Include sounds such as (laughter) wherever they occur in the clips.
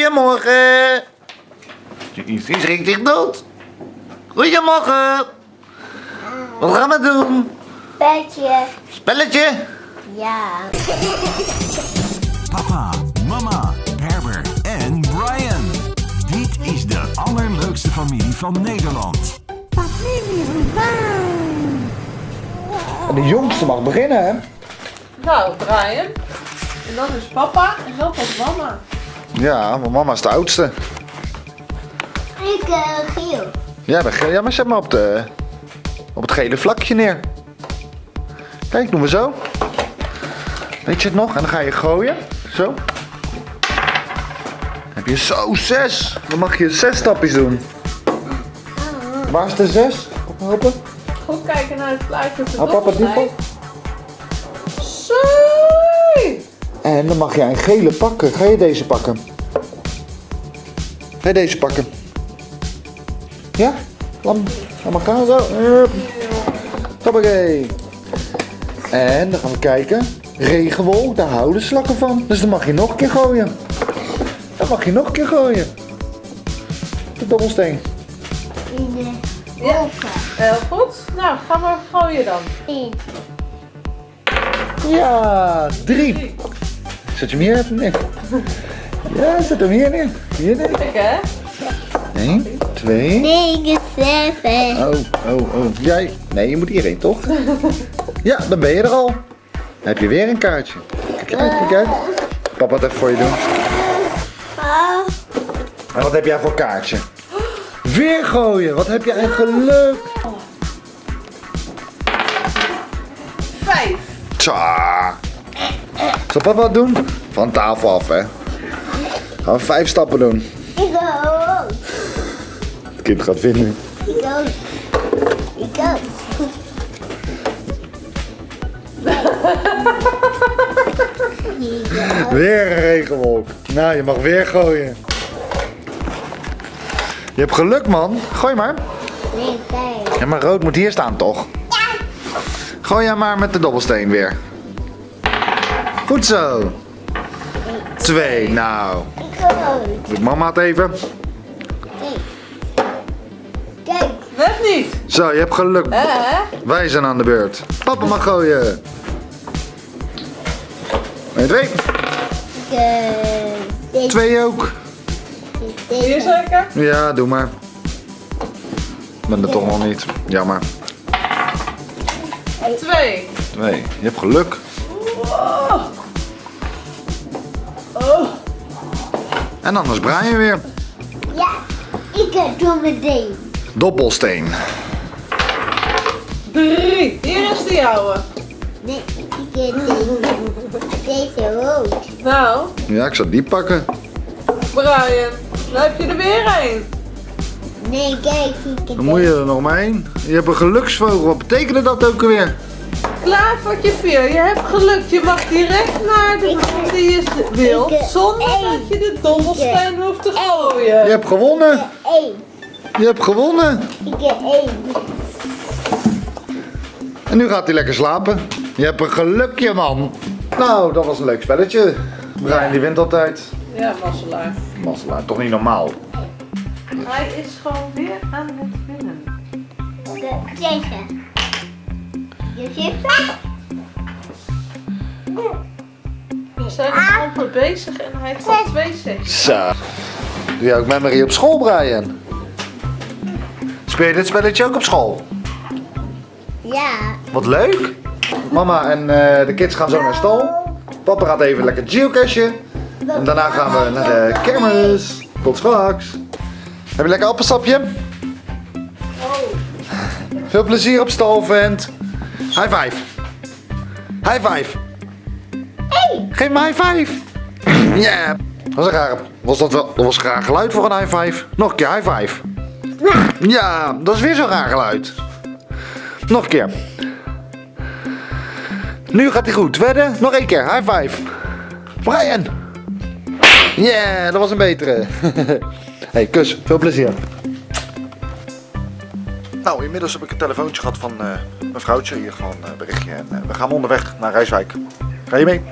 Goedemorgen. Die schrikt zich dood. Goedemorgen. Wat gaan we doen? Petje. Spelletje? Ja. Papa, mama, Herbert en Brian. Dit is de allerleukste familie van Nederland. Familie van De jongste mag beginnen, hè? Nou, Brian. En dan is papa en dan komt mama. Ja, want mama is de oudste. Ik uh, geel. Ja, de, ge- ja, maar zet maar op, de, op het gele vlakje neer. Kijk, doen we zo. Weet je het nog? En dan ga je gooien. Zo. Heb je zo zes. Dan mag je zes stapjes doen. Waar is de zes? Ophelpen. Goed kijken naar het plaatje op de Hou papa die En dan mag jij een gele pakken. Ga je deze pakken? Ga je deze pakken? Ja? Laat maar gaan zo. Hoppakee. En dan gaan we kijken. Regenwol, daar houden slakken van. Dus dan mag je nog een keer gooien. Dan mag je nog een keer gooien. De dobbelsteen. In de Ja, heel goed. Nou, ga maar gooien dan. In. Ja, drie. Zet je hem hier even neer. Ja, zet hem hier neer. Hier neer. Kijk hè. Eén, twee. Negen, zeven. Oh, oh, oh. Jij? Nee, je moet hierheen, toch? Ja, dan ben je er al. Dan heb je weer een kaartje. Kijk uit, kijk uit. Papa het even voor je doen. Oh. En wat heb jij voor kaartje? Weer gooien. Wat heb jij een geluk. Vijf. Tja. Zal papa wat doen? Van tafel af, hè. Gaan we vijf stappen doen. Ik ook. Het kind gaat vinden. Ik ook. Ik ook. (laughs) Weer een regenwolk. Nou, je mag weer gooien. Je hebt geluk, man. Gooi maar. Nee. Ja, maar rood moet hier staan, toch? Gooi jij maar met de dobbelsteen weer. Goed zo. Twee, nou. Doet mama het even. Kijk. Net niet. Zo, je hebt geluk. Wij zijn aan de beurt. Papa mag gooien. En twee. Twee ook. Hier zeker? Ja, doe maar. Ik ben er toch nog niet. Jammer. Twee. Twee. Je hebt geluk. Oh. En anders Brian weer. Ja, ik doe meteen. Dobbelsteen. Drie. Hier is de jouwe. Nee, ik eh, deze. Deze rood. Nou, Ja, ik zal die pakken. Brian. Dan heb je er weer een. Nee, kijk, ik Dan moet je er nog maar één. Je hebt een geluksvogel. Wat betekende dat ook alweer? Klavertje 4, je hebt geluk. Je mag direct naar de baan die je wil. ik, eh, Zonder dat je de dobbelsteen hoeft te Je gooien. hebt gewonnen. Eén. Je hebt gewonnen. Ik heb één. En nu gaat hij lekker slapen. Je hebt een gelukje, man. Nou, dat was een leuk spelletje. Brian die wint altijd. Ja, masselaar. Masselaar, toch niet normaal. Hij is gewoon weer aan het winnen. De- Deze. Je ziet dat? We zijn amper bezig en hij heeft al twee. Zo. Doe jij ook memory op school, Brian? Speel je dit spelletje ook op school? Ja. Wat leuk. Mama en eh, de kids gaan zo naar stal. Papa gaat even lekker geocachen. En daarna gaan we naar de kermis. Tot straks. Heb je lekker appelsapje? Veel plezier op stal, vent. High five. High five. Hey. Geef me high five. (laughs) Ja. Was, een raar, was dat wel dat was een raar geluid voor een high five? Nog een keer high five. Ja, dat is weer zo'n raar geluid. Nog een keer. Nu gaat hij goed. Wedden? Nog één keer. High five. Brian. Yeah, dat was een betere. (laughs) hey, kus. Veel plezier. Nou, inmiddels heb ik een telefoontje gehad van eh mijn vrouwtje. Hier gewoon een berichtje. En eh, we gaan onderweg naar Rijswijk. Ga je mee?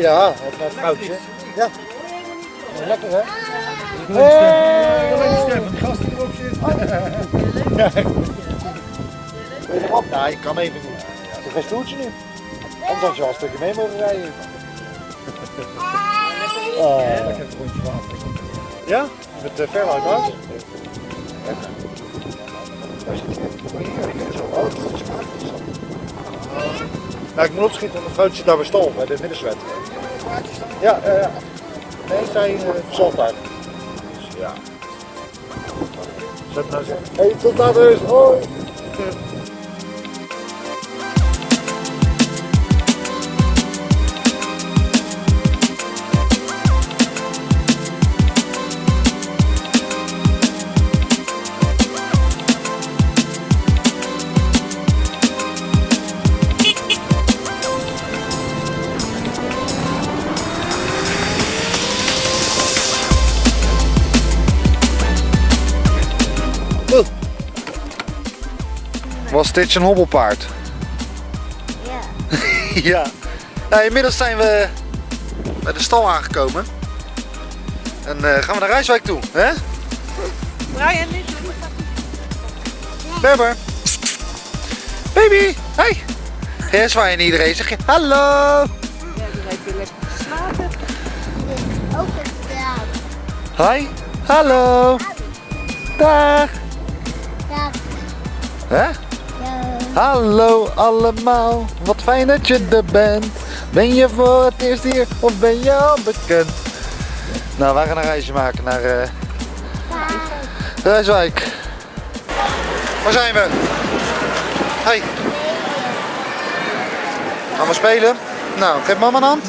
Ja, ja, het is een vrouwtje. Ja. Ja, Lekker hè? Hey. Stefan, die gast die erop zit. Wil je erop? Nou, ik kan even niet. Is geen stoeltje nu. Anders had je al een stukje mee mogen rijden. Oh. Lekker een rondje water. Ja? Met uh, ver uit? Nou, ik moet opschieten, want mevrouw zit daar bij stal, bij de middenswet. Ja, eh, ja. nee, zij uh, daar. Dus ja. Zet nou. Hé, hey, tot later, hoi! Dit een hobbelpaard? Ja. (laughs) ja. Nou, inmiddels zijn we bij de stal aangekomen. En eh, gaan we naar Rijswijk toe, hè? Brian, niet. Berber. Baby, hey. Ja, zwaai je iedereen. Zeg je hallo. Ja, die lijkt weer lekker te slapen. Ook een. Hi. Hallo. Dag. Ja. Hè? Hallo allemaal. Wat fijn dat je er bent. Ben je voor het eerst hier of ben je al bekend? Nou, wij gaan een reisje maken naar eh Rijswijk. Waar zijn we? Hey. Gaan we spelen? Nou, geef mama een hand.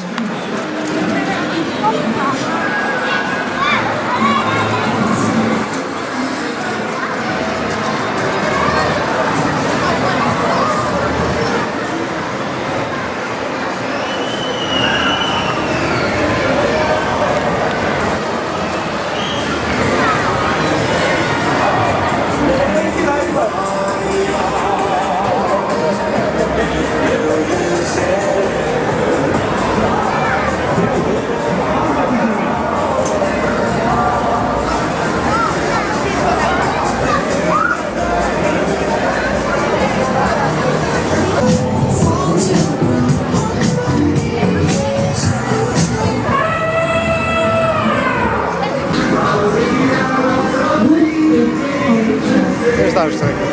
Eerst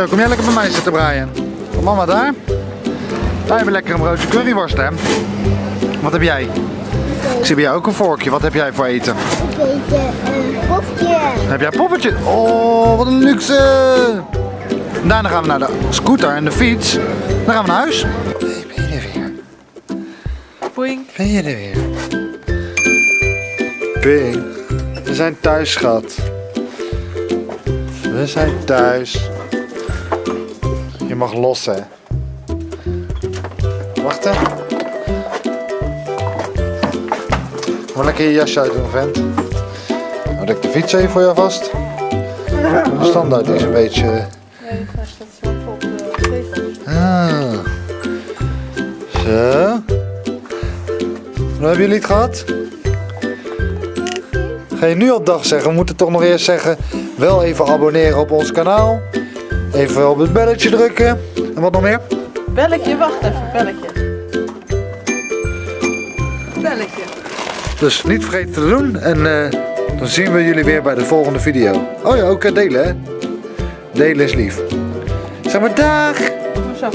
Zo, kom jij lekker bij mij zitten, Brian? Kom mama daar. Daar hebben we lekker een broodje curryworst, hè? Wat heb jij? Ik zie bij jou ook een vorkje. Wat heb jij voor eten? Ik weet een popje. Heb jij een poppetje? Oh, wat een luxe! En Daarna gaan we naar de scooter en de fiets. Dan gaan we naar huis. Hey, ben je er weer? Boeing. Ben je er weer? Ping. We zijn thuis, schat. We zijn thuis. Mag los, hè. Wacht, hè. Moet lekker je jasje uitdoen, vent. Houd ik de fiets even voor jou vast. De standaard is een beetje... Nee, hij staat zo op de tegel. Ah. Zo. Hoe hebben jullie het gehad? Ga je nu op dag zeggen? We moeten toch nog eerst zeggen... Wel even abonneren op ons kanaal. Even op het belletje drukken. En wat nog meer? Belletje, wacht even, belletje. Belletje. Dus niet vergeten te doen. En eh, dan zien we jullie weer bij de volgende video. Oh ja, ook eh, delen hè. Delen is lief. Zeg maar dag. Zo.